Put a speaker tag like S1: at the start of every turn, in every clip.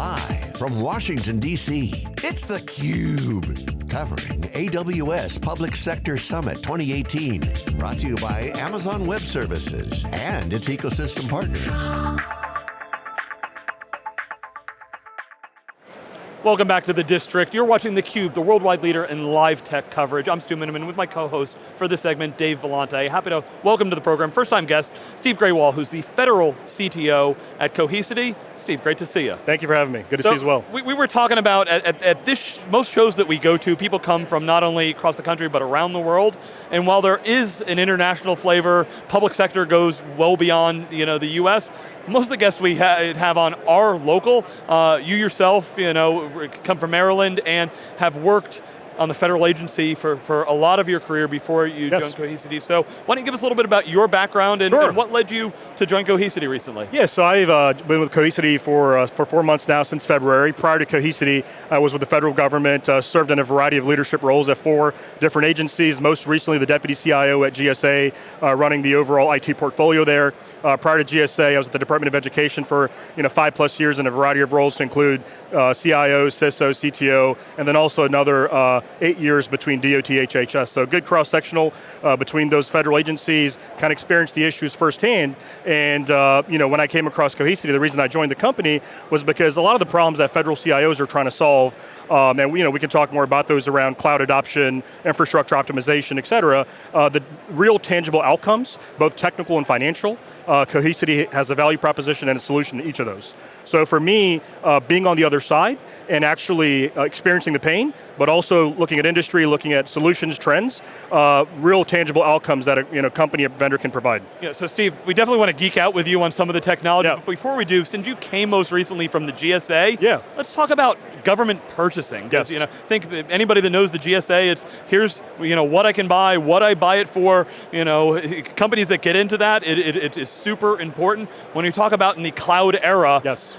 S1: Live from Washington, D.C., it's theCUBE. Covering AWS Public Sector Summit 2018. Brought to you by Amazon Web Services and its ecosystem partners.
S2: Welcome back to the District. You're watching theCUBE, the worldwide leader in live tech coverage. I'm Stu Miniman with my co-host for this segment, Dave Vellante. Happy to welcome to the program, first time guest, Steve Grewal, who's the federal CTO at Cohesity. Steve, great to see you.
S3: Thank you for having me, good to
S2: so
S3: see you as well.
S2: We, we were talking about, at, at, at this, most shows that we go to, people come from not only across the country, but around the world. And while there is an international flavor, public sector goes well beyond you know, the US, most of the guests we ha have on are local. Uh, you yourself, you know, come from Maryland and have worked on the federal agency for, for a lot of your career before you yes. joined Cohesity. So why don't you give us a little bit about your background and,
S3: sure.
S2: and what led you to join Cohesity recently?
S3: Yeah, so I've uh, been with Cohesity for, uh, for four months now, since February. Prior to Cohesity, I was with the federal government, uh, served in a variety of leadership roles at four different agencies, most recently the Deputy CIO at GSA, uh, running the overall IT portfolio there. Uh, prior to GSA, I was at the Department of Education for you know, five plus years in a variety of roles to include uh, CIO, CISO, CTO, and then also another eight years between DOT, HHS. So good cross-sectional uh, between those federal agencies, kind of experienced the issues firsthand. And uh, you know, when I came across Cohesity, the reason I joined the company was because a lot of the problems that federal CIOs are trying to solve um, and you know, we can talk more about those around cloud adoption, infrastructure optimization, et cetera. Uh, the real tangible outcomes, both technical and financial, uh, Cohesity has a value proposition and a solution to each of those. So for me, uh, being on the other side and actually uh, experiencing the pain, but also looking at industry, looking at solutions, trends, uh, real tangible outcomes that a you know, company, a vendor can provide.
S2: Yeah, so Steve, we definitely want to geek out with you on some of the technology, yeah. but before we do, since you came most recently from the GSA,
S3: yeah.
S2: let's talk about government purchasing.
S3: Yes.
S2: You know, think anybody that knows the GSA, it's here's you know, what I can buy, what I buy it for, you know, companies that get into that, it, it, it is super important. When you talk about in the cloud era,
S3: yes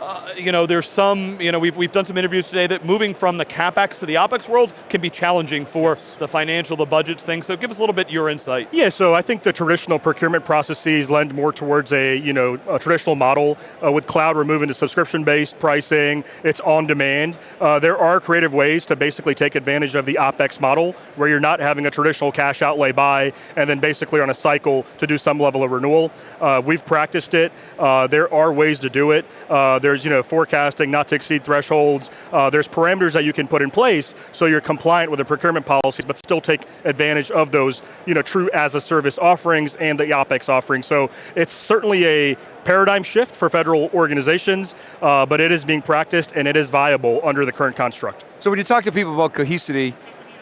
S2: uh, you know, there's some, you know, we've, we've done some interviews today that moving from the CapEx to the OpEx world can be challenging for yes. the financial, the budgets thing, so give us a little bit your insight.
S3: Yeah, so I think the traditional procurement processes lend more towards a, you know, a traditional model. Uh, with cloud, we're moving to subscription-based pricing, it's on demand. Uh, there are creative ways to basically take advantage of the OpEx model, where you're not having a traditional cash outlay buy, and then basically on a cycle to do some level of renewal. Uh, we've practiced it, uh, there are ways to do it. There's you know, forecasting not to exceed thresholds. Uh, there's parameters that you can put in place so you're compliant with the procurement policies, but still take advantage of those you know, true as a service offerings and the OpEx offerings. So it's certainly a paradigm shift for federal organizations, uh, but it is being practiced and it is viable under the current construct.
S4: So when you talk to people about cohesity,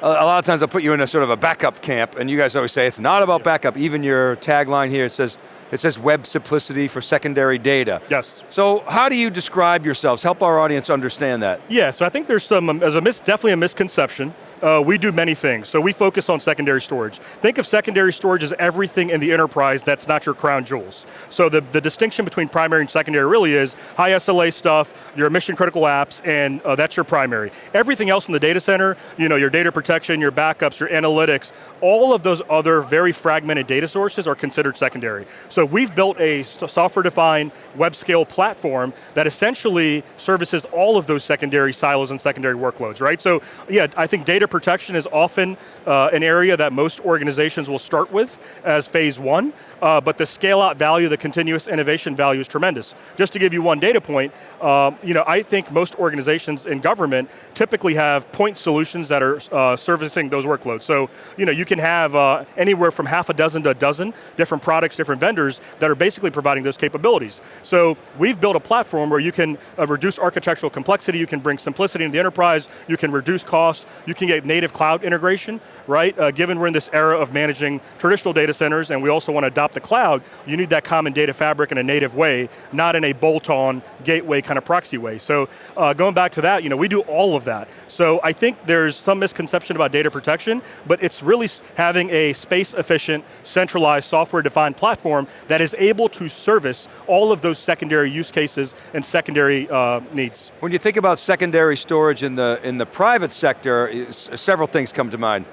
S4: a lot of times I'll put you in a sort of a backup camp, and you guys always say it's not about backup. Even your tagline here, says, it says web simplicity for secondary data.
S3: Yes.
S4: So how do you describe yourselves? Help our audience understand that.
S3: Yeah, so I think there's some, um, as a mis definitely a misconception uh, we do many things. So we focus on secondary storage. Think of secondary storage as everything in the enterprise that's not your crown jewels. So the, the distinction between primary and secondary really is high SLA stuff, your mission critical apps, and uh, that's your primary. Everything else in the data center, you know, your data protection, your backups, your analytics, all of those other very fragmented data sources are considered secondary. So we've built a software-defined web scale platform that essentially services all of those secondary silos and secondary workloads, right? So yeah, I think data data protection is often uh, an area that most organizations will start with as phase one, uh, but the scale out value, the continuous innovation value is tremendous. Just to give you one data point, um, you know, I think most organizations in government typically have point solutions that are uh, servicing those workloads. So, you know, you can have uh, anywhere from half a dozen to a dozen different products, different vendors that are basically providing those capabilities. So we've built a platform where you can uh, reduce architectural complexity, you can bring simplicity into the enterprise, you can reduce costs, you can get native cloud integration, right? Uh, given we're in this era of managing traditional data centers and we also want to adopt the cloud, you need that common data fabric in a native way, not in a bolt-on gateway kind of proxy way. So uh, going back to that, you know, we do all of that. So I think there's some misconception about data protection, but it's really having a space efficient, centralized software defined platform that is able to service all of those secondary use cases and secondary uh, needs.
S4: When you think about secondary storage in the, in the private sector, several things come to mind.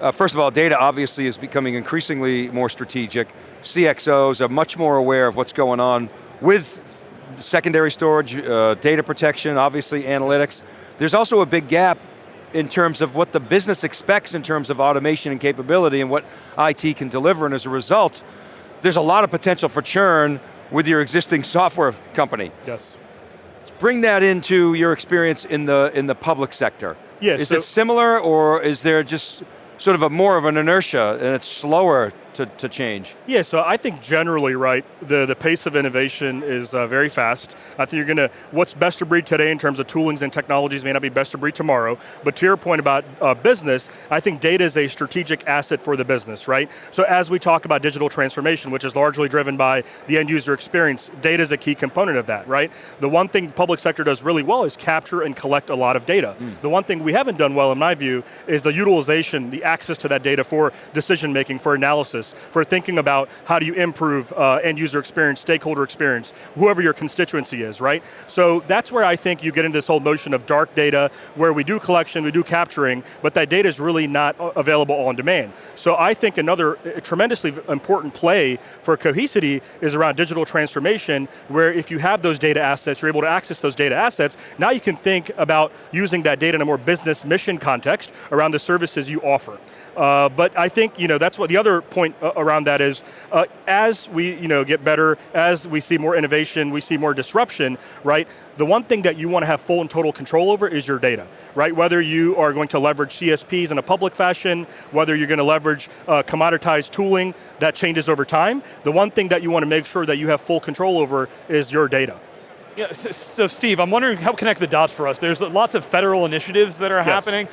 S4: Uh, first of all, data obviously is becoming increasingly more strategic. CXOs are much more aware of what's going on with secondary storage, uh, data protection, obviously analytics. There's also a big gap in terms of what the business expects in terms of automation and capability and what IT can deliver, and as a result, there's a lot of potential for churn with your existing software company.
S3: Yes.
S4: Bring that into your experience in the, in the public sector.
S3: Yeah,
S4: is
S3: so
S4: it similar or is there just sort of a more of an inertia and it's slower to, to change?
S3: Yeah, so I think generally, right, the, the pace of innovation is uh, very fast. I think you're going to, what's best of breed today in terms of toolings and technologies may not be best of breed tomorrow, but to your point about uh, business, I think data is a strategic asset for the business, right? So as we talk about digital transformation, which is largely driven by the end user experience, data is a key component of that, right? The one thing public sector does really well is capture and collect a lot of data. Mm. The one thing we haven't done well, in my view, is the utilization, the access to that data for decision making, for analysis, for thinking about how do you improve uh, end user experience, stakeholder experience, whoever your constituency is, right? So that's where I think you get into this whole notion of dark data, where we do collection, we do capturing, but that data is really not available on demand. So I think another uh, tremendously important play for Cohesity is around digital transformation, where if you have those data assets, you're able to access those data assets, now you can think about using that data in a more business mission context around the services you offer. Uh, but I think you know that's what the other point around that is. Uh, as we you know get better, as we see more innovation, we see more disruption, right? The one thing that you want to have full and total control over is your data, right? Whether you are going to leverage CSPs in a public fashion, whether you're going to leverage uh, commoditized tooling that changes over time, the one thing that you want to make sure that you have full control over is your data.
S2: Yeah, so, so, Steve, I'm wondering, help connect the dots for us. There's lots of federal initiatives that are yes. happening.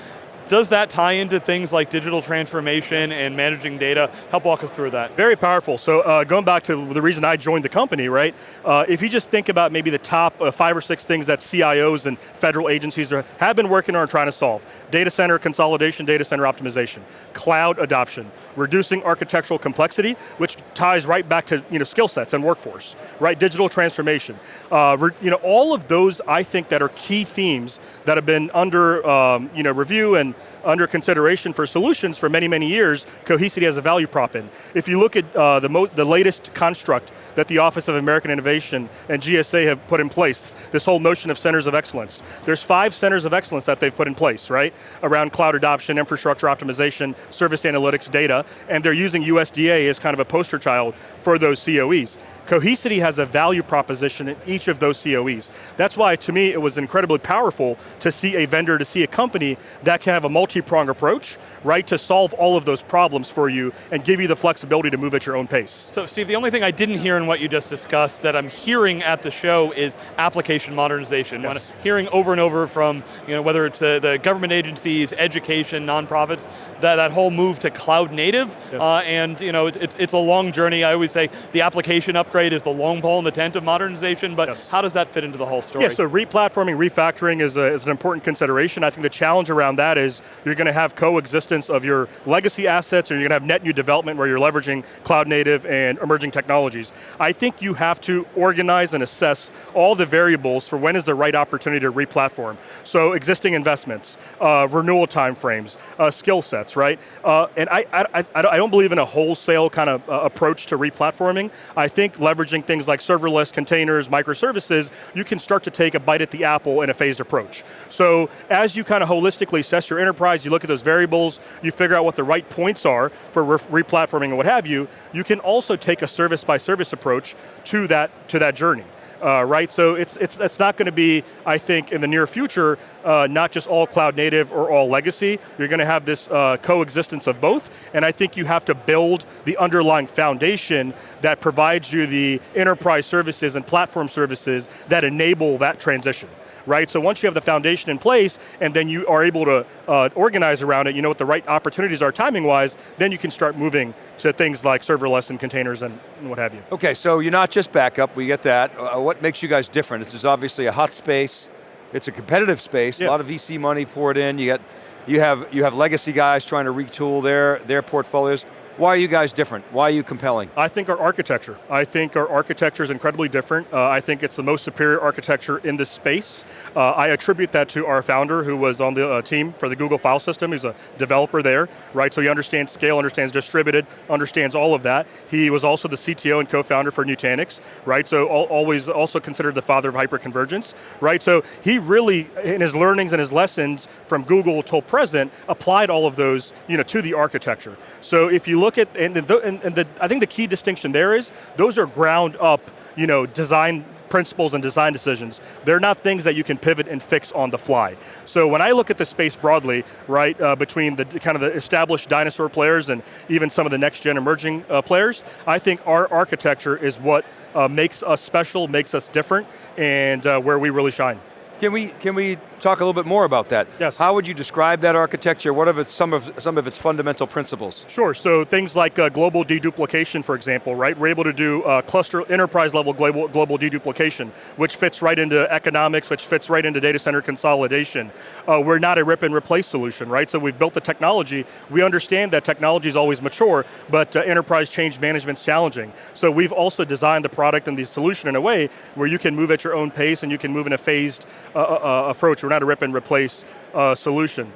S2: Does that tie into things like digital transformation and managing data? Help walk us through that.
S3: Very powerful. So uh, going back to the reason I joined the company, right? Uh, if you just think about maybe the top uh, five or six things that CIOs and federal agencies are, have been working on and trying to solve. Data center consolidation, data center optimization, cloud adoption, reducing architectural complexity, which ties right back to you know, skill sets and workforce, right? Digital transformation. Uh, you know, all of those I think that are key themes that have been under um, you know, review and under consideration for solutions for many, many years, Cohesity has a value prop in. If you look at uh, the, the latest construct that the Office of American Innovation and GSA have put in place, this whole notion of centers of excellence. There's five centers of excellence that they've put in place, right? Around cloud adoption, infrastructure optimization, service analytics, data, and they're using USDA as kind of a poster child for those COEs. Cohesity has a value proposition in each of those COEs. That's why, to me, it was incredibly powerful to see a vendor, to see a company that can have a multi-pronged approach, right, to solve all of those problems for you and give you the flexibility to move at your own pace.
S2: So Steve, the only thing I didn't hear in what you just discussed that I'm hearing at the show is application modernization. Yes. hearing over and over from, you know, whether it's uh, the government agencies, education, nonprofits, that, that whole move to cloud native, yes. uh, and you know, it, it's, it's a long journey. I always say the application upgrade is the long pole in the tent of modernization, but yes. how does that fit into the whole story?
S3: Yeah, so replatforming, refactoring is, a, is an important consideration. I think the challenge around that is you're going to have coexistence of your legacy assets or you're going to have net new development where you're leveraging cloud native and emerging technologies. I think you have to organize and assess all the variables for when is the right opportunity to replatform. So existing investments, uh, renewal timeframes, uh, skill sets, right? Uh, and I, I, I, don't believe in a wholesale kind of uh, approach to replatforming. I think leveraging things like serverless, containers, microservices, you can start to take a bite at the apple in a phased approach. So as you kind of holistically assess your enterprise, you look at those variables, you figure out what the right points are for re-platforming and what have you, you can also take a service by service approach to that, to that journey uh, right? So it's, it's, it's not going to be, I think, in the near future, uh, not just all cloud native or all legacy. You're going to have this uh, coexistence of both, and I think you have to build the underlying foundation that provides you the enterprise services and platform services that enable that transition right? So once you have the foundation in place and then you are able to uh, organize around it, you know what the right opportunities are timing-wise, then you can start moving to things like serverless and containers and what have you.
S4: Okay, so you're not just backup, we get that. Uh, what makes you guys different? This is obviously a hot space, it's a competitive space, yeah. a lot of VC money poured in, you, get, you, have, you have legacy guys trying to retool their, their portfolios. Why are you guys different? Why are you compelling?
S3: I think our architecture. I think our architecture is incredibly different. Uh, I think it's the most superior architecture in this space. Uh, I attribute that to our founder who was on the uh, team for the Google file system. He's a developer there, right? So he understands scale, understands distributed, understands all of that. He was also the CTO and co-founder for Nutanix, right? So always also considered the father of hyperconvergence, right? So he really, in his learnings and his lessons from Google till present, applied all of those you know, to the architecture. So if you look at, and, the, and, and the, I think the key distinction there is, those are ground up you know, design principles and design decisions. They're not things that you can pivot and fix on the fly. So when I look at the space broadly, right, uh, between the kind of the established dinosaur players and even some of the next gen emerging uh, players, I think our architecture is what uh, makes us special, makes us different, and uh, where we really shine.
S4: Can we, can we talk a little bit more about that?
S3: Yes.
S4: How would you describe that architecture? What are its, some, of, some of its fundamental principles?
S3: Sure, so things like uh, global deduplication, for example, right? We're able to do uh, cluster, enterprise level global, global deduplication, which fits right into economics, which fits right into data center consolidation. Uh, we're not a rip and replace solution, right? So we've built the technology, we understand that technology is always mature, but uh, enterprise change management is challenging. So we've also designed the product and the solution in a way where you can move at your own pace and you can move in a phased uh, uh, approach. We're not a rip and replace uh, solution.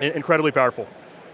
S3: I incredibly powerful.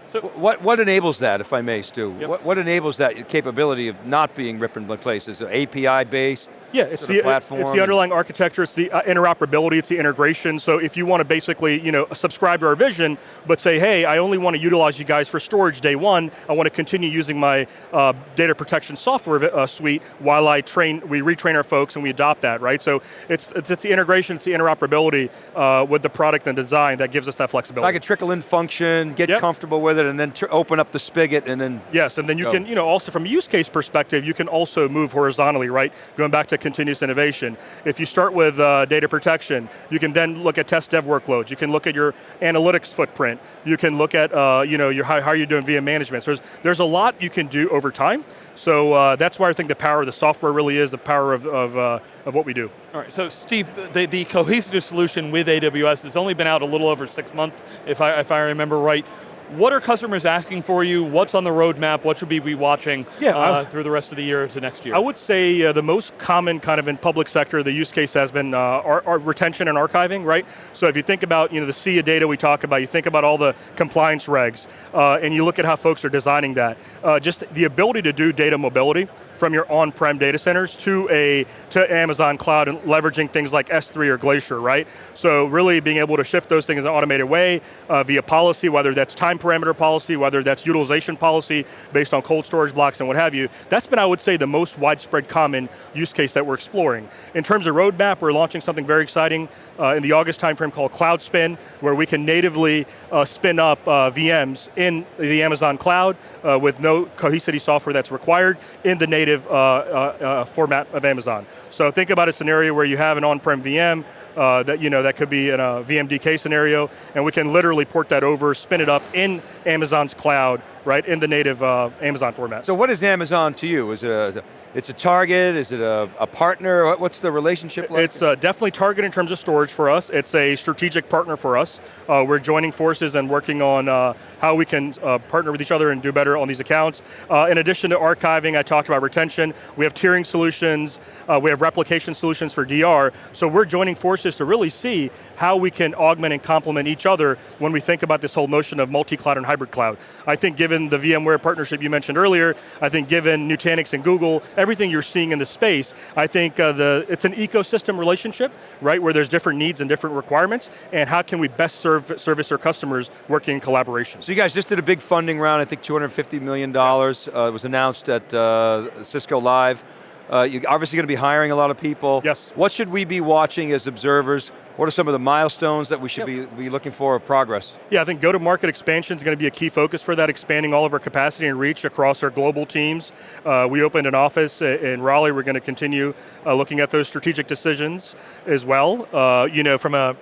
S4: So what, what enables that, if I may, Stu?
S2: Yep.
S4: What, what enables that capability of not being rip and replace? Is it API based?
S3: Yeah, it's the,
S4: platform.
S3: it's the underlying architecture, it's the uh, interoperability, it's the integration. So if you want to basically, you know, subscribe to our vision, but say, hey, I only want to utilize you guys for storage day one, I want to continue using my uh, data protection software uh, suite while I train, we retrain our folks and we adopt that, right? So it's, it's, it's the integration, it's the interoperability uh, with the product and design that gives us that flexibility.
S4: I a trickle in function, get
S3: yep.
S4: comfortable with it, and then open up the spigot and then
S3: Yes, and then you
S4: go.
S3: can, you know, also from a use case perspective, you can also move horizontally, right? Going back to continuous innovation. If you start with uh, data protection, you can then look at test dev workloads. You can look at your analytics footprint. You can look at, uh, you know, your, how, how you're doing VM management. So there's, there's a lot you can do over time. So uh, that's why I think the power of the software really is the power of, of, uh, of what we do.
S2: All right, so Steve, the, the Cohesity solution with AWS has only been out a little over six months, if I, if I remember right. What are customers asking for you? What's on the roadmap? What should we be watching
S3: yeah,
S2: uh, through the rest of the year to next year?
S3: I would say uh, the most common kind of in public sector, the use case has been uh, our, our retention and archiving, right? So if you think about you know, the sea of data we talk about, you think about all the compliance regs, uh, and you look at how folks are designing that. Uh, just the ability to do data mobility, from your on-prem data centers to a to Amazon cloud and leveraging things like S3 or Glacier, right? So really being able to shift those things in an automated way uh, via policy, whether that's time parameter policy, whether that's utilization policy based on cold storage blocks and what have you. That's been, I would say, the most widespread common use case that we're exploring. In terms of roadmap, we're launching something very exciting uh, in the August timeframe called Cloud Spin, where we can natively uh, spin up uh, VMs in the Amazon cloud uh, with no Cohesity software that's required in the native native uh, uh, uh, format of Amazon. So think about a scenario where you have an on-prem VM, uh, that you know that could be in a VMDK scenario, and we can literally port that over, spin it up in Amazon's cloud, right, in the native uh, Amazon format.
S4: So what is Amazon to you? Is it a, it's a target, is it a, a partner? What's the relationship like?
S3: It's uh, definitely target in terms of storage for us. It's a strategic partner for us. Uh, we're joining forces and working on uh, how we can uh, partner with each other and do better on these accounts. Uh, in addition to archiving, I talked about retention, we have tiering solutions, uh, we have replication solutions for DR, so we're joining forces to really see how we can augment and complement each other when we think about this whole notion of multi-cloud and hybrid cloud. I think given the VMware partnership you mentioned earlier, I think given Nutanix and Google, everything you're seeing in the space, I think uh, the, it's an ecosystem relationship, right, where there's different needs and different requirements, and how can we best serve, service our customers working in collaboration.
S4: So you guys just did a big funding round, I think $250 million. Uh, was announced at uh, Cisco Live. Uh, you're obviously going to be hiring a lot of people.
S3: Yes.
S4: What should we be watching as observers? What are some of the milestones that we should yep. be, be looking for of progress?
S3: Yeah, I think go-to-market expansion is going to be a key focus for that, expanding all of our capacity and reach across our global teams. Uh, we opened an office in Raleigh. We're going to continue uh, looking at those strategic decisions as well. Uh, you know, from a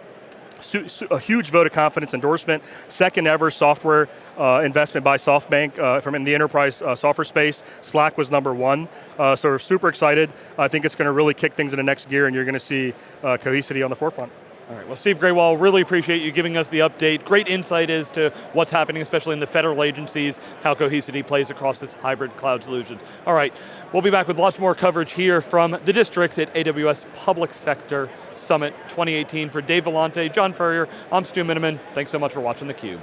S3: a huge vote of confidence endorsement, second ever software uh, investment by SoftBank uh, from in the enterprise uh, software space. Slack was number one, uh, so we're super excited. I think it's going to really kick things in the next gear and you're going to see uh, Cohesity on the forefront.
S2: All right, well Steve Grewal, really appreciate you giving us the update. Great insight as to what's happening, especially in the federal agencies, how Cohesity plays across this hybrid cloud solution. All right, we'll be back with lots more coverage here from the district at AWS Public Sector Summit 2018. For Dave Vellante, John Furrier, I'm Stu Miniman. Thanks so much for watching theCUBE.